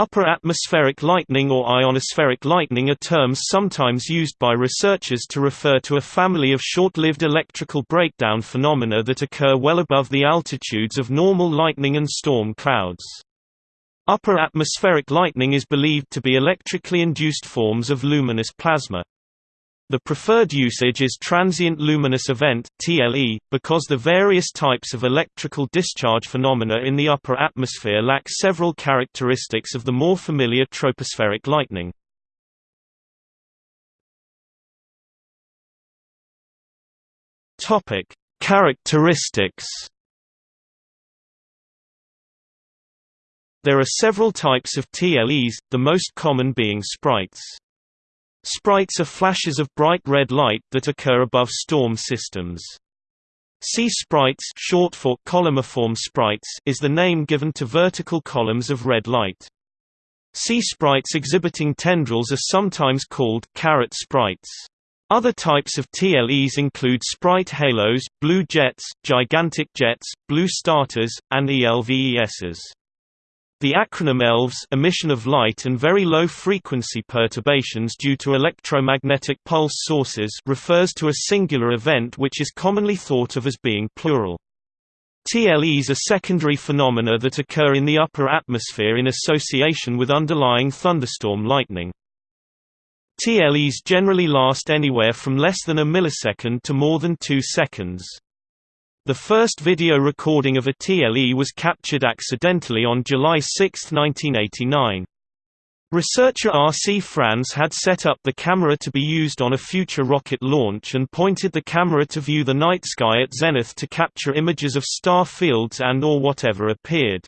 Upper atmospheric lightning or ionospheric lightning are terms sometimes used by researchers to refer to a family of short-lived electrical breakdown phenomena that occur well above the altitudes of normal lightning and storm clouds. Upper atmospheric lightning is believed to be electrically induced forms of luminous plasma. The preferred usage is transient luminous event (TLE) because the various types of electrical discharge phenomena in the upper atmosphere lack several characteristics of the more familiar tropospheric lightning. Topic: Characteristics. There are several types of TLEs, the most common being sprites. Sprites are flashes of bright red light that occur above storm systems. C-sprites short for columniform sprites is the name given to vertical columns of red light. C-sprites exhibiting tendrils are sometimes called carrot sprites. Other types of TLEs include sprite halos, blue jets, gigantic jets, blue starters, and ELVESs. The acronym ELVES emission of light and very low frequency perturbations due to electromagnetic pulse sources refers to a singular event which is commonly thought of as being plural. TLEs are secondary phenomena that occur in the upper atmosphere in association with underlying thunderstorm lightning. TLEs generally last anywhere from less than a millisecond to more than two seconds. The first video recording of a TLE was captured accidentally on July 6, 1989. Researcher R. C. Franz had set up the camera to be used on a future rocket launch and pointed the camera to view the night sky at zenith to capture images of star fields and or whatever appeared.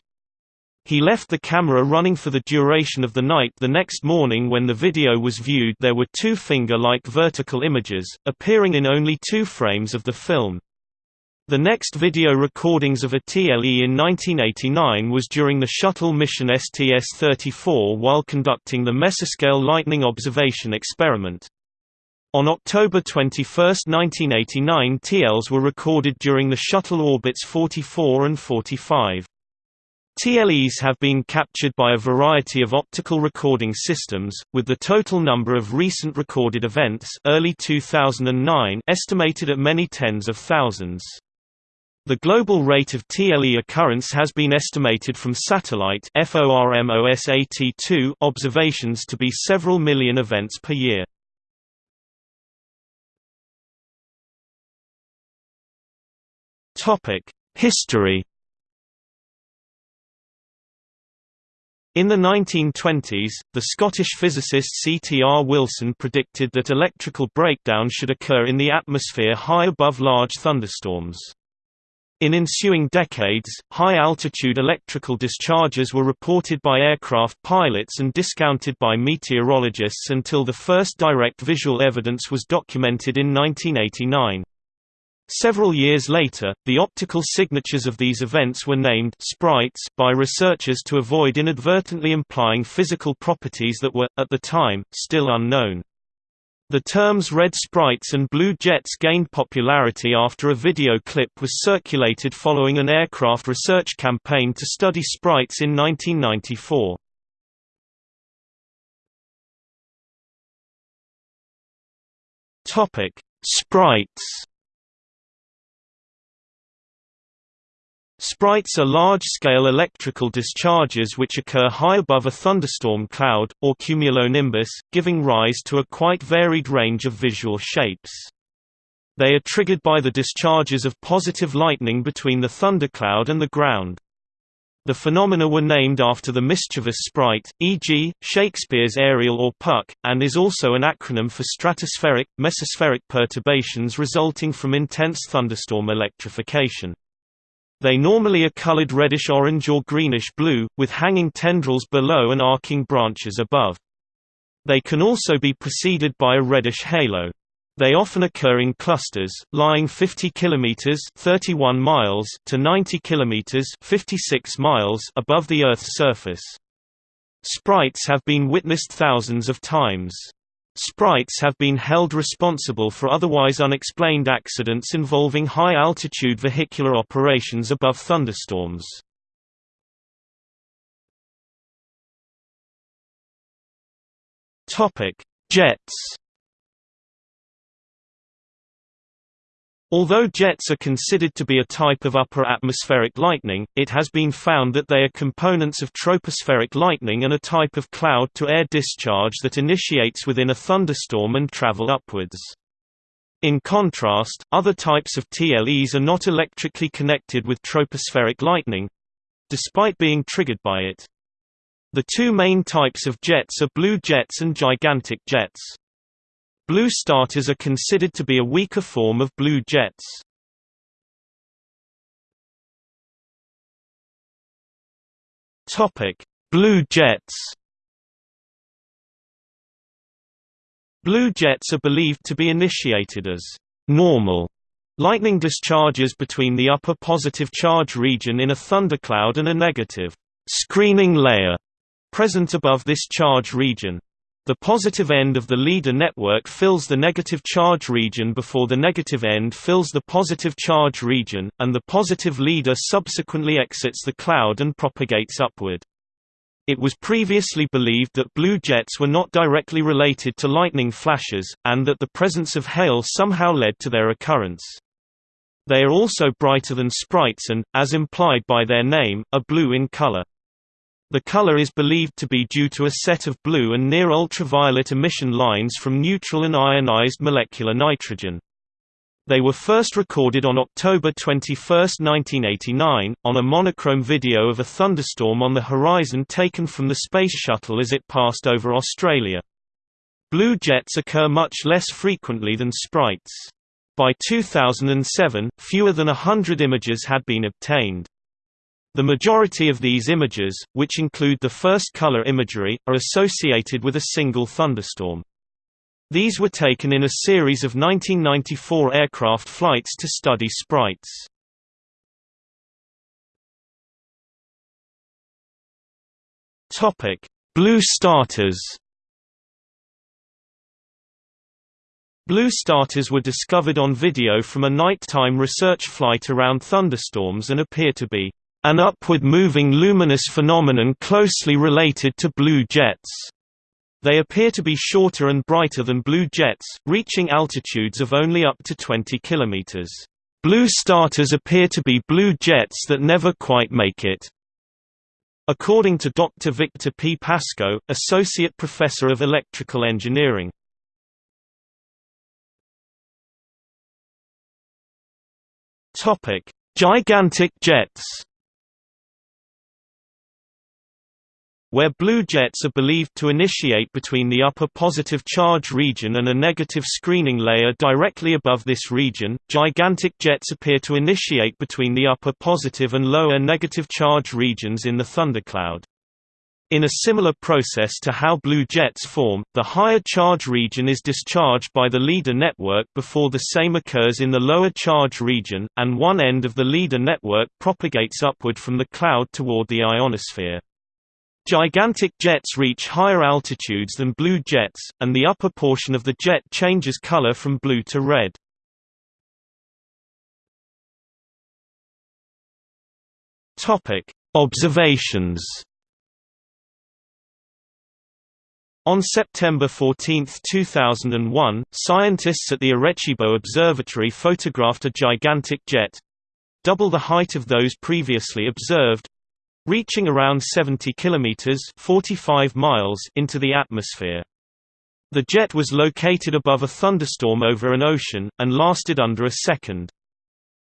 He left the camera running for the duration of the night the next morning when the video was viewed there were two finger-like vertical images, appearing in only two frames of the film. The next video recordings of a TLE in 1989 was during the shuttle mission STS-34 while conducting the mesoscale lightning observation experiment. On October 21, 1989 TLs were recorded during the shuttle orbits 44 and 45. TLEs have been captured by a variety of optical recording systems, with the total number of recent recorded events early 2009 estimated at many tens of thousands. The global rate of TLE occurrence has been estimated from satellite FORMOSAT-2 observations to be several million events per year. Topic: History In the 1920s, the Scottish physicist C. T. R. Wilson predicted that electrical breakdown should occur in the atmosphere high above large thunderstorms. In ensuing decades, high-altitude electrical discharges were reported by aircraft pilots and discounted by meteorologists until the first direct visual evidence was documented in 1989. Several years later, the optical signatures of these events were named sprites by researchers to avoid inadvertently implying physical properties that were, at the time, still unknown. The terms red sprites and blue jets gained popularity after a video clip was circulated following an aircraft research campaign to study sprites in 1994. Topic: Sprites Sprites are large-scale electrical discharges which occur high above a thunderstorm cloud, or cumulonimbus, giving rise to a quite varied range of visual shapes. They are triggered by the discharges of positive lightning between the thundercloud and the ground. The phenomena were named after the mischievous sprite, e.g., Shakespeare's Ariel or Puck, and is also an acronym for stratospheric, mesospheric perturbations resulting from intense thunderstorm electrification. They normally are colored reddish-orange or greenish-blue, with hanging tendrils below and arcing branches above. They can also be preceded by a reddish halo. They often occur in clusters, lying 50 km 31 miles to 90 km 56 miles above the Earth's surface. Sprites have been witnessed thousands of times. Sprites have been held responsible for otherwise unexplained accidents involving high-altitude vehicular operations above thunderstorms. Jets Although jets are considered to be a type of upper atmospheric lightning, it has been found that they are components of tropospheric lightning and a type of cloud-to-air discharge that initiates within a thunderstorm and travel upwards. In contrast, other types of TLEs are not electrically connected with tropospheric lightning—despite being triggered by it. The two main types of jets are blue jets and gigantic jets. Blue starters are considered to be a weaker form of blue jets. Topic: Blue jets. Blue jets are believed to be initiated as normal lightning discharges between the upper positive charge region in a thundercloud and a negative screening layer present above this charge region. The positive end of the leader network fills the negative charge region before the negative end fills the positive charge region, and the positive leader subsequently exits the cloud and propagates upward. It was previously believed that blue jets were not directly related to lightning flashes, and that the presence of hail somehow led to their occurrence. They are also brighter than sprites and, as implied by their name, are blue in color. The color is believed to be due to a set of blue and near-ultraviolet emission lines from neutral and ionized molecular nitrogen. They were first recorded on October 21, 1989, on a monochrome video of a thunderstorm on the horizon taken from the Space Shuttle as it passed over Australia. Blue jets occur much less frequently than sprites. By 2007, fewer than a hundred images had been obtained. The majority of these images, which include the first color imagery, are associated with a single thunderstorm. These were taken in a series of 1994 aircraft flights to study sprites. Blue starters Blue starters were discovered on video from a nighttime research flight around thunderstorms and appear to be an upward-moving luminous phenomenon closely related to blue jets. They appear to be shorter and brighter than blue jets, reaching altitudes of only up to 20 km. Blue starters appear to be blue jets that never quite make it. According to Dr. Victor P. Pasko, Associate Professor of Electrical Engineering. Gigantic jets where blue jets are believed to initiate between the upper positive charge region and a negative screening layer directly above this region. Gigantic jets appear to initiate between the upper positive and lower negative charge regions in the thundercloud. In a similar process to how blue jets form, the higher charge region is discharged by the leader network before the same occurs in the lower charge region, and one end of the leader network propagates upward from the cloud toward the ionosphere. Gigantic jets reach higher altitudes than blue jets, and the upper portion of the jet changes color from blue to red. Observations. On September 14, 2001, scientists at the Arecibo Observatory photographed a gigantic jet—double the height of those previously observed, reaching around 70 kilometers (45 miles) into the atmosphere. The jet was located above a thunderstorm over an ocean and lasted under a second.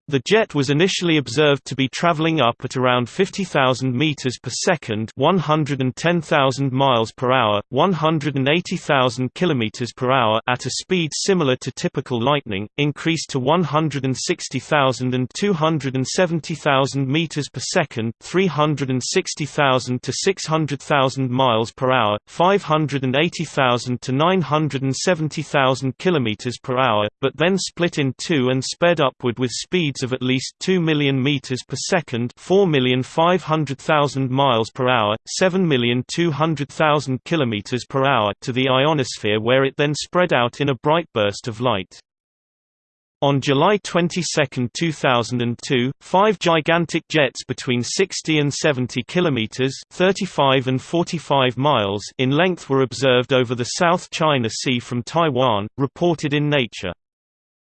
The jet was initially observed to be traveling up at around 50,000 meters per second, 110,000 miles per hour, 180,000 kilometers per hour at a speed similar to typical lightning, increased to 160,000 and 270,000 meters per second, 360,000 to 600,000 miles per hour, 580,000 to 970,000 kilometers per hour, but then split in two and sped upward with speeds speeds of at least 2 million meters per second, 4,500,000 miles per hour, 7,200,000 kilometers per hour to the ionosphere where it then spread out in a bright burst of light. On July 22, 2002, five gigantic jets between 60 and 70 kilometers (35 and 45 miles) in length were observed over the South China Sea from Taiwan, reported in Nature.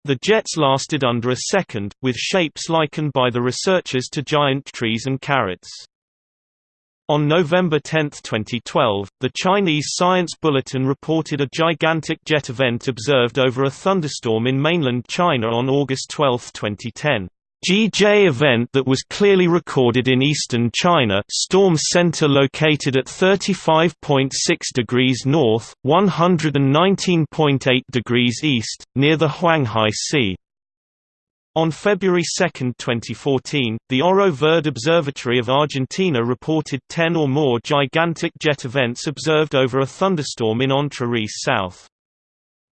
The jets lasted under a second, with shapes likened by the researchers to giant trees and carrots. On November 10, 2012, the Chinese Science Bulletin reported a gigantic jet event observed over a thunderstorm in mainland China on August 12, 2010. GJ event that was clearly recorded in eastern China storm center located at 35.6 degrees north, 119.8 degrees east, near the Huanghai Sea. On February 2, 2014, the Oro Verde Observatory of Argentina reported 10 or more gigantic jet events observed over a thunderstorm in Entre South.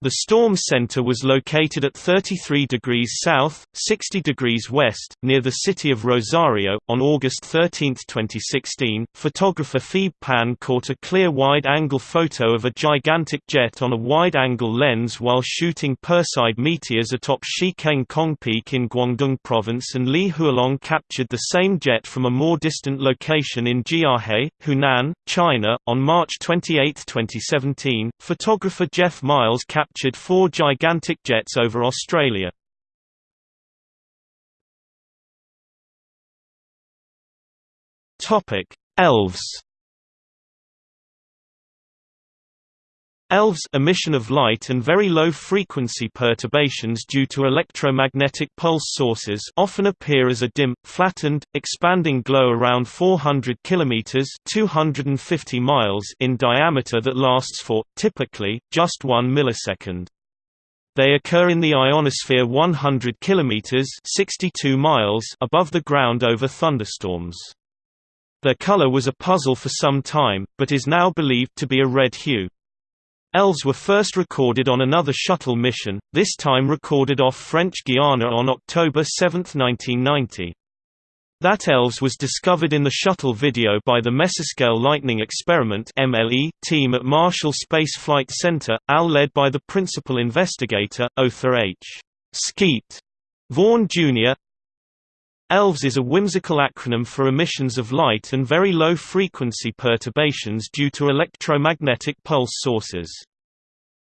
The storm center was located at 33 degrees south, 60 degrees west, near the city of Rosario. On August 13, 2016, photographer Phoebe Pan caught a clear wide-angle photo of a gigantic jet on a wide-angle lens while shooting Perseid meteors atop Shikeng Kong Peak in Guangdong Province and Li Hualong captured the same jet from a more distant location in Jiahe, Hunan, China. On March 28, 2017, photographer Jeff Miles captured captured four gigantic jets over Australia. Elves ELVES emission of light and very low frequency perturbations due to electromagnetic pulse sources often appear as a dim, flattened, expanding glow around 400 km 250 miles in diameter that lasts for, typically, just 1 millisecond. They occur in the ionosphere 100 km 62 miles above the ground over thunderstorms. Their color was a puzzle for some time, but is now believed to be a red hue. Elves were first recorded on another shuttle mission, this time recorded off French Guiana on October 7, 1990. That Elves was discovered in the shuttle video by the Mesoscale Lightning Experiment MLE team at Marshall Space Flight Center, AL led by the principal investigator, Otha H. Skeet Vaughan Jr. ELVES is a whimsical acronym for emissions of light and very low frequency perturbations due to electromagnetic pulse sources.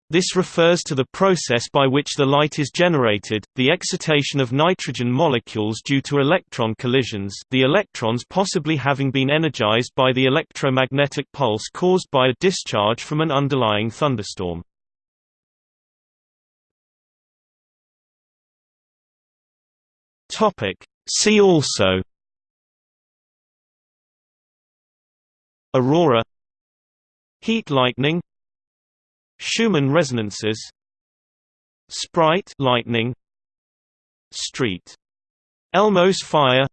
This refers to the process by which the light is generated, the excitation of nitrogen molecules due to electron collisions the electrons possibly having been energized by the electromagnetic pulse caused by a discharge from an underlying thunderstorm. See also Aurora Heat lightning Schumann resonances Sprite lightning Street Elmo's fire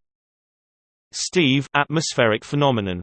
Steve atmospheric phenomenon